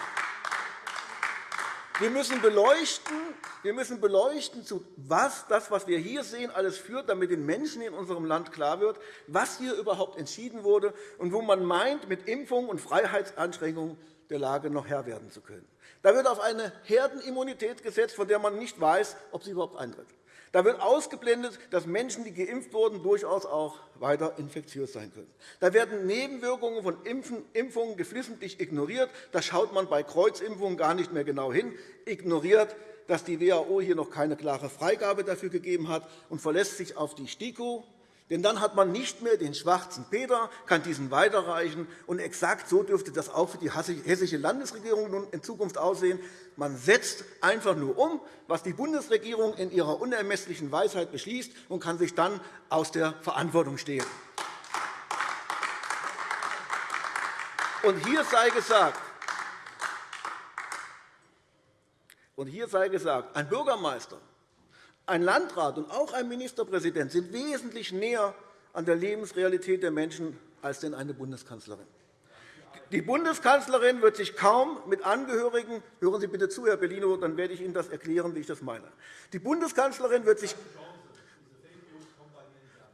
Wir müssen beleuchten, wir müssen beleuchten, zu was das, was wir hier sehen, alles führt, damit den Menschen in unserem Land klar wird, was hier überhaupt entschieden wurde und wo man meint, mit Impfung und Freiheitsanschränkungen der Lage noch Herr werden zu können. Da wird auf eine Herdenimmunität gesetzt, von der man nicht weiß, ob sie überhaupt eintritt. Da wird ausgeblendet, dass Menschen, die geimpft wurden, durchaus auch weiter infektiös sein können. Da werden Nebenwirkungen von Impfungen geflissentlich ignoriert. Da schaut man bei Kreuzimpfungen gar nicht mehr genau hin, ignoriert, dass die WHO hier noch keine klare Freigabe dafür gegeben hat und verlässt sich auf die STIKO, denn dann hat man nicht mehr den schwarzen Peter, kann diesen weiterreichen. Und exakt so dürfte das auch für die hessische Landesregierung nun in Zukunft aussehen. Man setzt einfach nur um, was die Bundesregierung in ihrer unermesslichen Weisheit beschließt, und kann sich dann aus der Verantwortung stehlen. Und hier sei gesagt, und hier sei gesagt, ein Bürgermeister ein Landrat und auch ein Ministerpräsident sind wesentlich näher an der Lebensrealität der Menschen als denn eine Bundeskanzlerin. Die Bundeskanzlerin wird sich kaum mit Angehörigen – hören Sie bitte zu, Herr Bellino, dann werde ich Ihnen das erklären, wie ich das meine. Die Bundeskanzlerin wird sich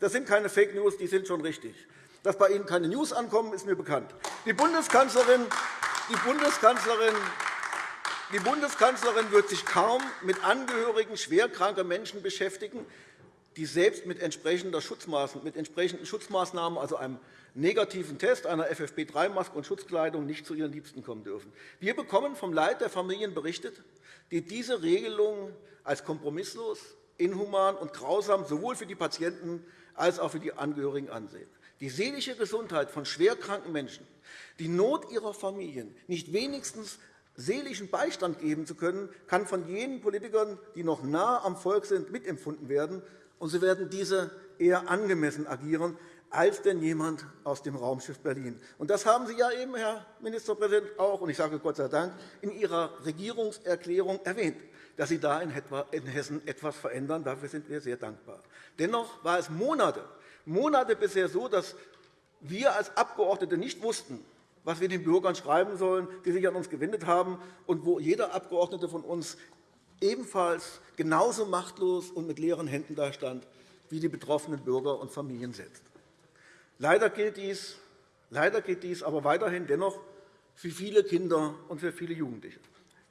das sind keine Fake News, die sind schon richtig. Dass bei Ihnen keine News ankommen, ist mir bekannt. Die Bundeskanzlerin, die Bundeskanzlerin die Bundeskanzlerin wird sich kaum mit Angehörigen schwerkranker Menschen beschäftigen, die selbst mit, entsprechenden Schutzmaßnahmen, also einem negativen Test, einer FFP3-Maske und Schutzkleidung, nicht zu ihren Liebsten kommen dürfen. Wir bekommen vom Leid der Familien berichtet, die diese Regelung als kompromisslos, inhuman und grausam sowohl für die Patienten als auch für die Angehörigen ansehen. Die seelische Gesundheit von schwerkranken Menschen, die Not ihrer Familien nicht wenigstens seelischen Beistand geben zu können, kann von jenen Politikern, die noch nah am Volk sind, mitempfunden werden. Und sie werden diese eher angemessen agieren als denn jemand aus dem Raumschiff Berlin. Und das haben Sie ja eben, Herr Ministerpräsident, auch, und ich sage Gott sei Dank, in Ihrer Regierungserklärung erwähnt, dass Sie da in Hessen etwas verändern. Dafür sind wir sehr dankbar. Dennoch war es Monate, Monate bisher so, dass wir als Abgeordnete nicht wussten, was wir den Bürgern schreiben sollen, die sich an uns gewendet haben, und wo jeder Abgeordnete von uns ebenfalls genauso machtlos und mit leeren Händen dastand wie die betroffenen Bürger und Familien selbst. Leider gilt dies, leider gilt dies aber weiterhin dennoch für viele Kinder und für viele Jugendliche.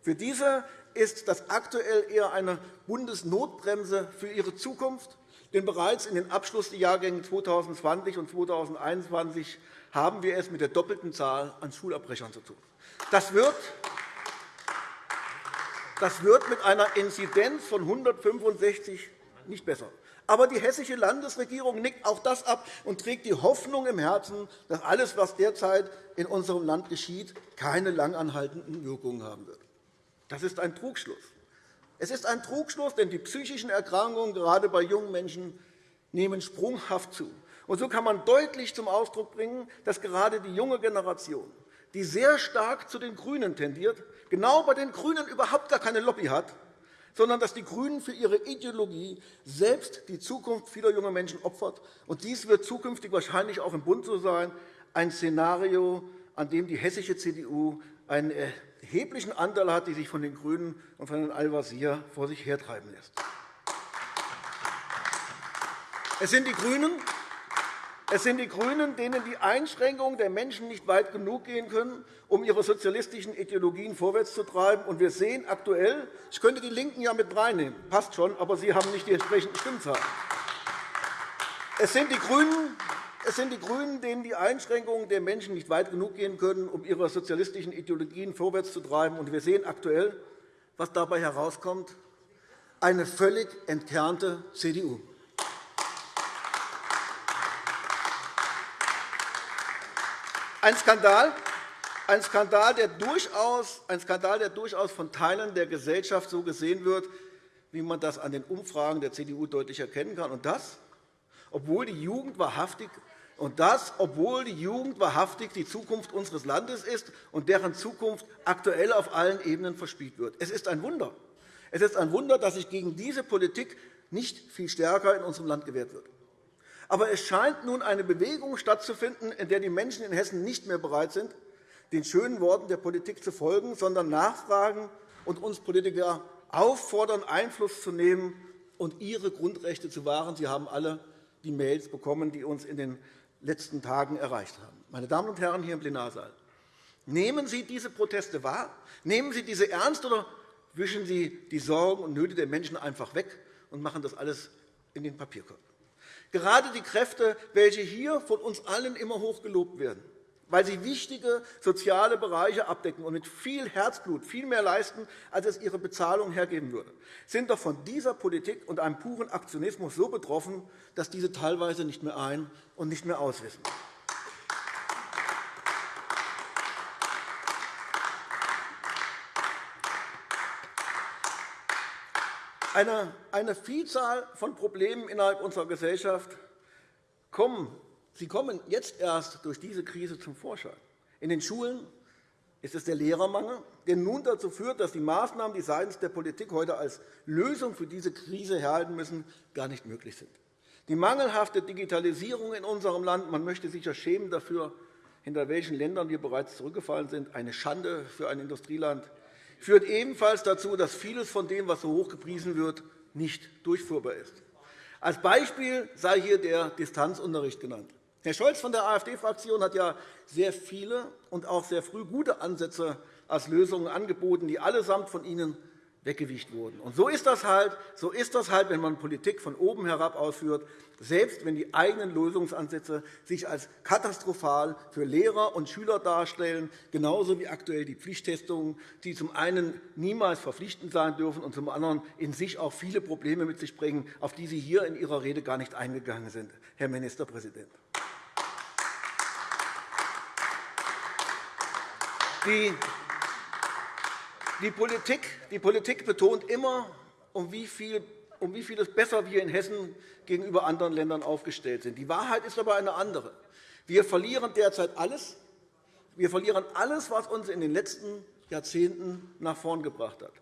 Für diese ist das aktuell eher eine Bundesnotbremse für ihre Zukunft, denn bereits in den Abschlussjahrgängen 2020 und 2021 haben wir es mit der doppelten Zahl an Schulabbrechern zu tun. Das wird, das wird mit einer Inzidenz von 165 nicht besser. Aber die Hessische Landesregierung nickt auch das ab und trägt die Hoffnung im Herzen, dass alles, was derzeit in unserem Land geschieht, keine langanhaltenden Wirkungen haben wird. Das ist ein Trugschluss. Es ist ein Trugschluss, denn die psychischen Erkrankungen gerade bei jungen Menschen nehmen sprunghaft zu. Und so kann man deutlich zum Ausdruck bringen, dass gerade die junge Generation, die sehr stark zu den GRÜNEN tendiert, genau bei den GRÜNEN überhaupt gar keine Lobby hat, sondern dass die GRÜNEN für ihre Ideologie selbst die Zukunft vieler junger Menschen opfert. Und dies wird zukünftig wahrscheinlich auch im Bund so sein, ein Szenario, an dem die hessische CDU einen erheblichen Anteil hat, die sich von den GRÜNEN und von Herrn Al-Wazir vor sich hertreiben lässt. Es sind die GRÜNEN, es sind die GRÜNEN, denen die Einschränkungen der Menschen nicht weit genug gehen können, um ihre sozialistischen Ideologien vorwärts zu treiben. Und wir sehen aktuell, ich könnte die LINKEN ja mit reinnehmen, passt schon, aber sie haben nicht die entsprechenden Stimmzahlen. Es sind die GRÜNEN, es sind die GRÜNEN, denen die Einschränkungen der Menschen nicht weit genug gehen können, um ihre sozialistischen Ideologien vorwärts zu treiben. Und wir sehen aktuell, was dabei herauskommt, eine völlig entkernte CDU. Ein Skandal, ein Skandal, der durchaus, ein Skandal, der durchaus von Teilen der Gesellschaft so gesehen wird, wie man das an den Umfragen der CDU deutlich erkennen kann. Und das, obwohl die Jugend wahrhaftig und das, obwohl die Jugend wahrhaftig die Zukunft unseres Landes ist und deren Zukunft aktuell auf allen Ebenen verspielt wird. Es ist ein Wunder. Es ist ein Wunder, dass sich gegen diese Politik nicht viel stärker in unserem Land gewehrt wird. Aber es scheint nun eine Bewegung stattzufinden, in der die Menschen in Hessen nicht mehr bereit sind, den schönen Worten der Politik zu folgen, sondern nachfragen und uns Politiker auffordern, Einfluss zu nehmen und ihre Grundrechte zu wahren. Sie haben alle die Mails bekommen, die uns in den letzten Tagen erreicht haben. Meine Damen und Herren hier im Plenarsaal, nehmen Sie diese Proteste wahr? Nehmen Sie diese ernst oder wischen Sie die Sorgen und Nöte der Menschen einfach weg und machen das alles in den Papierkorb? Gerade die Kräfte, welche hier von uns allen immer hoch gelobt werden, weil sie wichtige soziale Bereiche abdecken und mit viel Herzblut viel mehr leisten, als es ihre Bezahlung hergeben würde, sind doch von dieser Politik und einem puren Aktionismus so betroffen, dass diese teilweise nicht mehr ein- und nicht mehr auswissen. Eine, eine Vielzahl von Problemen innerhalb unserer Gesellschaft kommen. Sie kommen jetzt erst durch diese Krise zum Vorschein. In den Schulen ist es der Lehrermangel, der nun dazu führt, dass die Maßnahmen, die seitens der Politik heute als Lösung für diese Krise herhalten müssen, gar nicht möglich sind. Die mangelhafte Digitalisierung in unserem Land, man möchte sich ja schämen dafür, hinter welchen Ländern wir bereits zurückgefallen sind, eine Schande für ein Industrieland, führt ebenfalls dazu, dass vieles von dem, was so hoch gepriesen wird, nicht durchführbar ist. Als Beispiel sei hier der Distanzunterricht genannt. Herr Scholz von der AfD-Fraktion hat ja sehr viele und auch sehr früh gute Ansätze als Lösungen angeboten, die allesamt von Ihnen weggewicht wurden. Und so ist das halt, so ist das halt, wenn man Politik von oben herab ausführt, selbst wenn die eigenen Lösungsansätze sich als katastrophal für Lehrer und Schüler darstellen, genauso wie aktuell die Pflichttestungen, die zum einen niemals verpflichtend sein dürfen und zum anderen in sich auch viele Probleme mit sich bringen, auf die Sie hier in Ihrer Rede gar nicht eingegangen sind, Herr Ministerpräsident. Die die Politik, die Politik betont immer, um wie, viel, um wie vieles besser wir in Hessen gegenüber anderen Ländern aufgestellt sind. Die Wahrheit ist aber eine andere. Wir verlieren derzeit alles. Wir verlieren alles, was uns in den letzten Jahrzehnten nach vorn gebracht hat.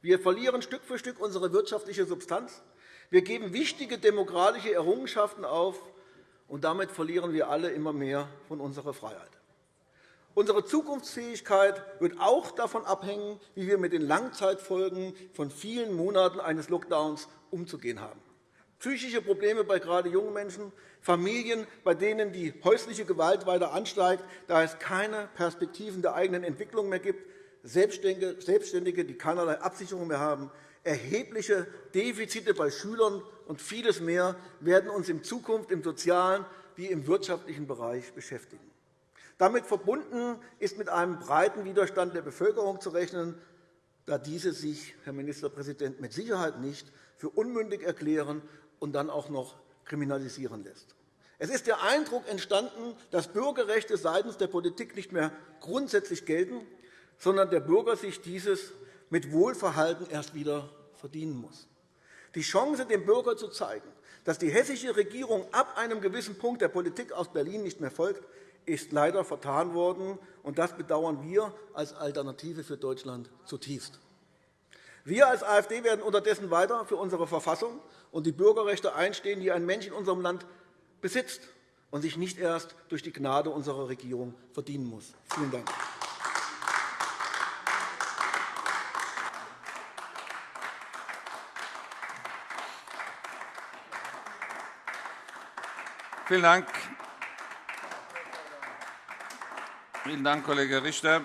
Wir verlieren Stück für Stück unsere wirtschaftliche Substanz. Wir geben wichtige demokratische Errungenschaften auf, und damit verlieren wir alle immer mehr von unserer Freiheit. Unsere Zukunftsfähigkeit wird auch davon abhängen, wie wir mit den Langzeitfolgen von vielen Monaten eines Lockdowns umzugehen haben. Psychische Probleme bei gerade jungen Menschen, Familien, bei denen die häusliche Gewalt weiter ansteigt, da es keine Perspektiven der eigenen Entwicklung mehr gibt, Selbstständige, die keinerlei Absicherung mehr haben, erhebliche Defizite bei Schülern und vieles mehr werden uns in Zukunft im sozialen wie im wirtschaftlichen Bereich beschäftigen. Damit verbunden ist mit einem breiten Widerstand der Bevölkerung zu rechnen, da diese sich, Herr Ministerpräsident, mit Sicherheit nicht für unmündig erklären und dann auch noch kriminalisieren lässt. Es ist der Eindruck entstanden, dass Bürgerrechte seitens der Politik nicht mehr grundsätzlich gelten, sondern der Bürger sich dieses mit Wohlverhalten erst wieder verdienen muss. Die Chance, dem Bürger zu zeigen, dass die hessische Regierung ab einem gewissen Punkt der Politik aus Berlin nicht mehr folgt, ist leider vertan worden, und das bedauern wir als Alternative für Deutschland zutiefst. Wir als AfD werden unterdessen weiter für unsere Verfassung und die Bürgerrechte einstehen, die ein Mensch in unserem Land besitzt und sich nicht erst durch die Gnade unserer Regierung verdienen muss. Vielen Dank. Vielen Dank. Vielen Dank, Kollege Richter.